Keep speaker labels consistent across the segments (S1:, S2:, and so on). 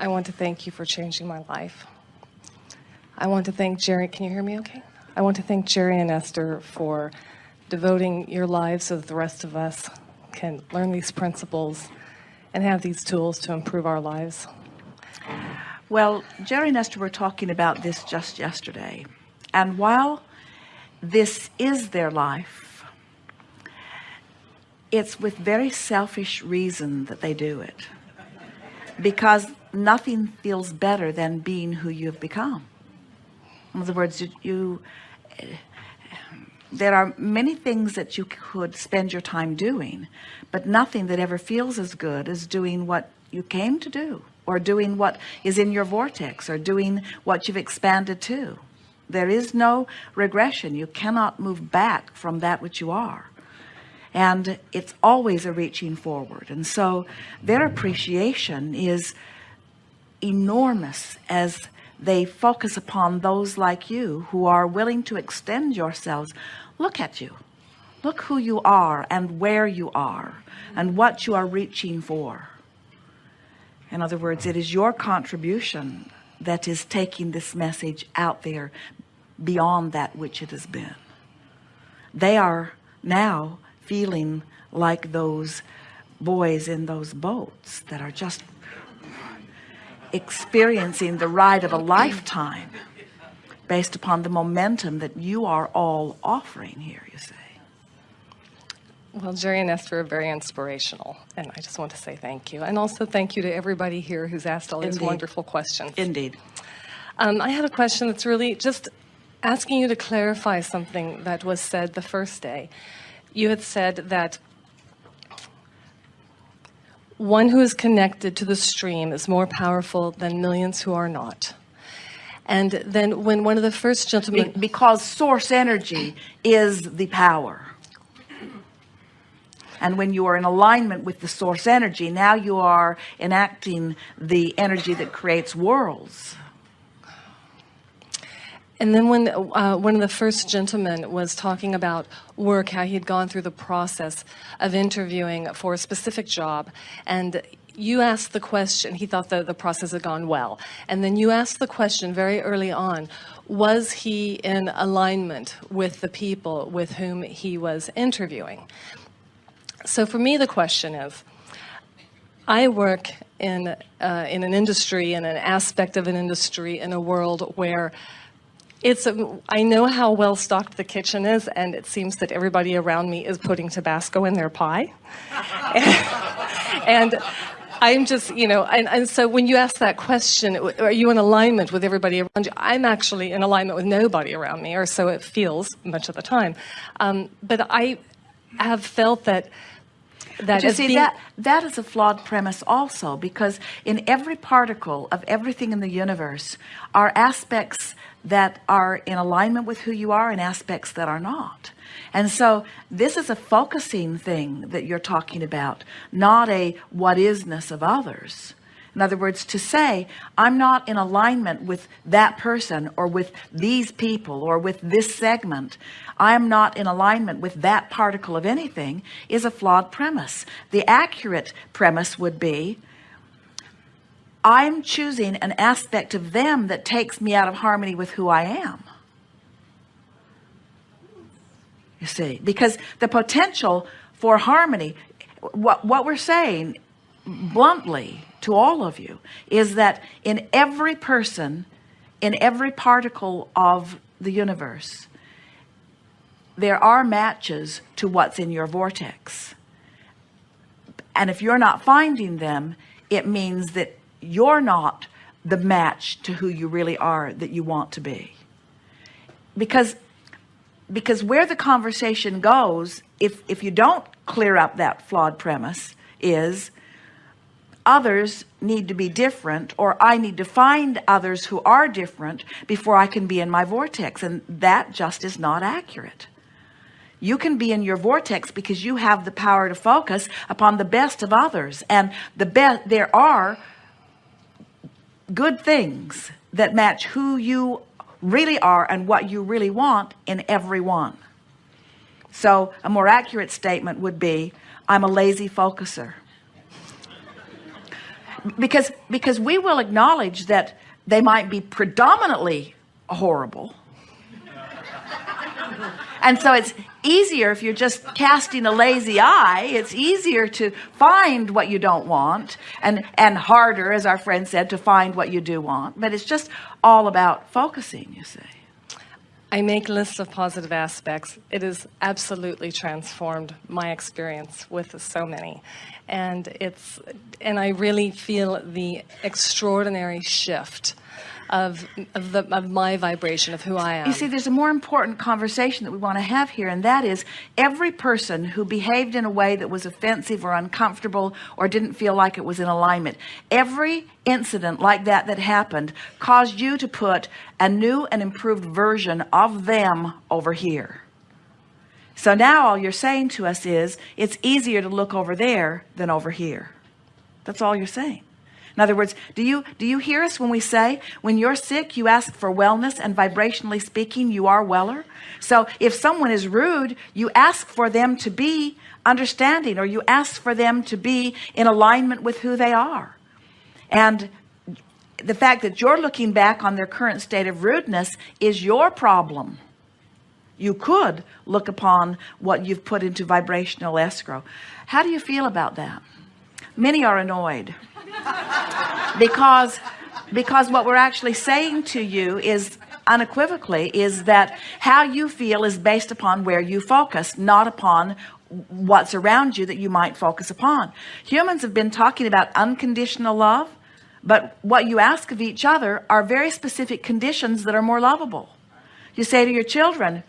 S1: I want to thank you for changing my life. I want to thank Jerry. Can you hear me okay? I want to thank Jerry and Esther for devoting your lives so that the rest of us can learn these principles and have these tools to improve our lives.
S2: Well, Jerry and Esther were talking about this just yesterday. And while this is their life, it's with very selfish reason that they do it. Because nothing feels better than being who you've become. In other words, you, you eh, there are many things that you could spend your time doing, but nothing that ever feels as good as doing what you came to do or doing what is in your vortex or doing what you've expanded to. There is no regression. You cannot move back from that which you are. And it's always a reaching forward. And so their appreciation is enormous as they focus upon those like you who are willing to extend yourselves. Look at you. Look who you are and where you are and what you are reaching for. In other words it is your contribution that is taking this message out there beyond that which it has been. They are now feeling like those boys in those boats that are just experiencing the ride of a lifetime based upon the momentum that you are all offering here you see
S1: well, Jerry and Esther are very inspirational, and I just want to say thank you. And also thank you to everybody here who's asked all these wonderful questions.
S2: indeed
S1: Um, I have a question that's really just asking you to clarify something that was said the first day. You had said that one who is connected to the stream is more powerful than millions who are not. And then when one of the first
S2: Be-
S1: gentlemen,
S2: because source energy is the power and when you are in alignment with the source energy now you are enacting the energy that creates worlds
S1: And then when uh, one of the first gentlemen was talking about work, how he had gone through the process of interviewing for a specific job, and you asked the question, he thought that the process had gone well. And then you asked the question very early on, was he in alignment with the people with whom he was interviewing? So for me, the question is, I work in, uh, in an industry, in an aspect of an industry, in a world where it's a, I know how well stocked the kitchen is, and it seems that everybody around me is putting Tabasco in their pie. and I'm just, you know, and, and so when you ask that question, are you in alignment with everybody around you? I'm actually in alignment with nobody around me, or so it feels much of the time. Um, but I have felt that that
S2: But you see
S1: being-
S2: that that is a flawed premise also because in every particle of everything in the universe are aspects that are in alignment with who you are and aspects that are not. And so this is a focusing thing that you're talking about not a what isness of others. In other words to say I'm not in alignment with that person or with these people or with this segment. I'm not in alignment with that particle of anything is a flawed premise. The accurate premise would be I'm choosing an aspect of them that takes me out of harmony with who I am. You see because the potential for harmony what what we're saying bluntly to all of you is that in every person in every particle of the universe there are matches to what's in your vortex. And if you're not finding them it means that you're not the match to who you really are that you want to be. Because because where the conversation goes if if you don't clear up that flawed premise is others need to be different or I need to find others who are different before I can be in my vortex and that just is not accurate. You can be in your vortex because you have the power to focus upon the best of others and the best there are good things that match who you really are and what you really want in everyone so a more accurate statement would be I'm a lazy focuser. Because because we will acknowledge that they might be predominantly horrible. And so it's easier if you're just casting a lazy eye it's easier to find what you don't want and and harder as our friend said to find what you do want but it's just all about focusing you see
S1: I make lists of positive aspects. It has absolutely transformed my experience with so many. And it's and I really feel the extraordinary shift of, of, the, of my vibration of who I am.
S2: You see, there's a more important conversation that we want to have here, and that is every person who behaved in a way that was offensive or uncomfortable or didn't feel like it was in alignment. Every incident like that that happened caused you to put a new and improved version of them over here. So now all you're saying to us is it's easier to look over there than over here. That's all you're saying. In other words, do you do you hear us when we say when you're sick you ask for wellness and vibrationally speaking you are weller? So if someone is rude you ask for them to be understanding or you ask for them to be in alignment with who they are. And the fact that you're looking back on their current state of rudeness is your problem. You could look upon what you've put into vibrational escrow. How do you feel about that? Many are annoyed because because what we're actually saying to you is unequivocally is that how you feel is based upon where you focus not upon what's around you that you might focus upon. Humans have been talking about unconditional love but what you ask of each other are very specific conditions that are more lovable. You say to your children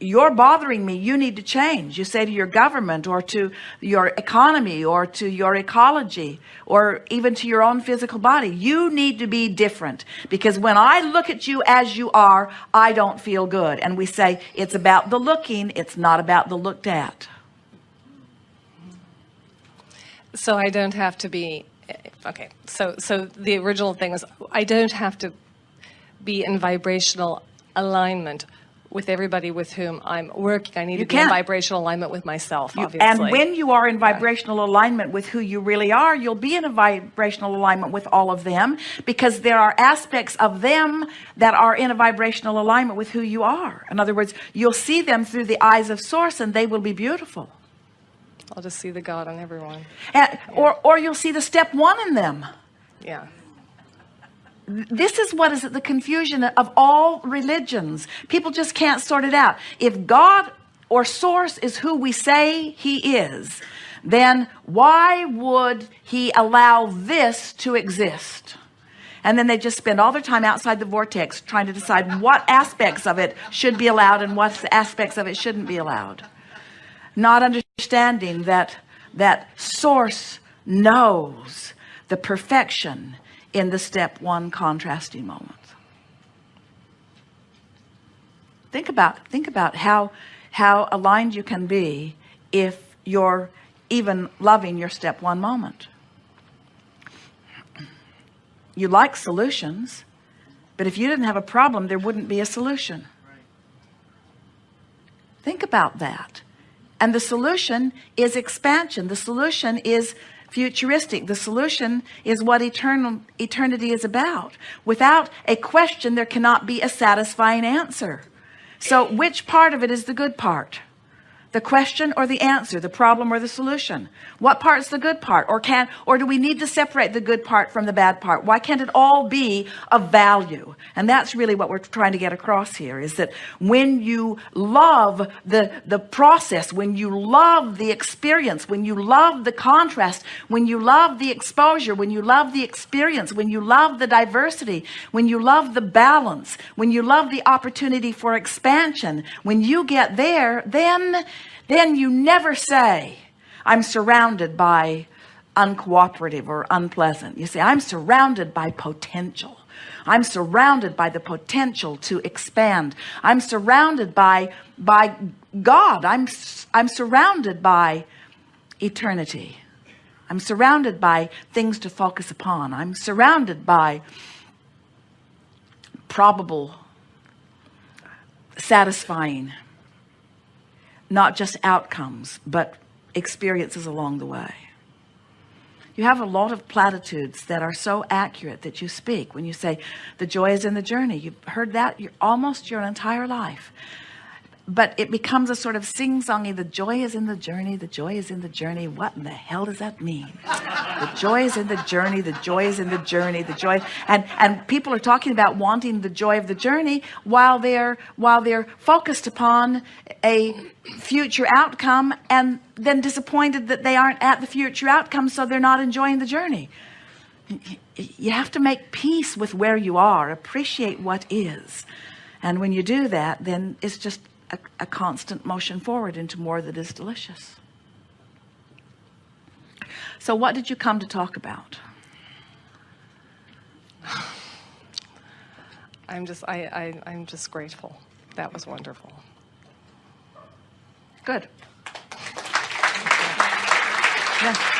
S2: you're bothering me. You need to change. You say to your government or to your economy or to your ecology or even to your own physical body you need to be different. Because when I look at you as you are I don't feel good. And we say it's about the looking. It's not about the looked at.
S1: So I don't have to be okay. So so the original thing is I don't have to be in vibrational alignment with everybody with whom I'm working. I need you to be can. in vibrational alignment with myself, you,
S2: And when you are in vibrational yeah. alignment with who you really are, you'll be in a vibrational alignment with all of them because there are aspects of them that are in a vibrational alignment with who you are. In other words, you'll see them through the eyes of source and they will be beautiful.
S1: I'll just see the God in everyone.
S2: And, yeah. or, or you'll see the step one in them.
S1: Yeah
S2: this is what is the confusion of all religions. People just can't sort it out. If God or source is who we say he is then why would he allow this to exist? And then they just spend all their time outside the vortex trying to decide what aspects of it should be allowed and what aspects of it shouldn't be allowed. Not understanding that that source knows the perfection in the step one contrasting moment think about think about how how aligned you can be if you're even loving your step one moment. You like solutions but if you didn't have a problem there wouldn't be a solution. Think about that. And the solution is expansion. The solution is futuristic. The solution is what eternal eternity is about. Without a question there cannot be a satisfying answer. So which part of it is the good part the question or the answer the problem or the solution? What part's the good part? Or can or do we need to separate the good part from the bad part? Why can't it all be of value? And that's really what we're trying to get across here is that when you love the the process when you love the experience when you love the contrast when you love the exposure when you love the experience when you love the diversity when you love the balance when you love the opportunity for expansion when you get there then then you never say I'm surrounded by uncooperative or unpleasant. You say I'm surrounded by potential. I'm surrounded by the potential to expand. I'm surrounded by by God. I'm I'm surrounded by eternity. I'm surrounded by things to focus upon. I'm surrounded by probable satisfying not just outcomes but experiences along the way You have a lot of platitudes that are so accurate that you speak when you say the joy is in the journey. You've heard that your, almost your entire life. But it becomes a sort of sing-songy, the joy is in the journey, the joy is in the journey. What in the hell does that mean? The joy is in the journey, the joy is in the journey, the joy and and people are talking about wanting the joy of the journey while they're while they're focused upon a future outcome and then disappointed that they aren't at the future outcome so they're not enjoying the journey you have to make peace with where you are appreciate what is and when you do that then it's just a, a constant motion forward into more that is delicious. So what did you come to talk about?
S1: I'm just, I, I, I'm just grateful. That was wonderful.
S2: good. Yeah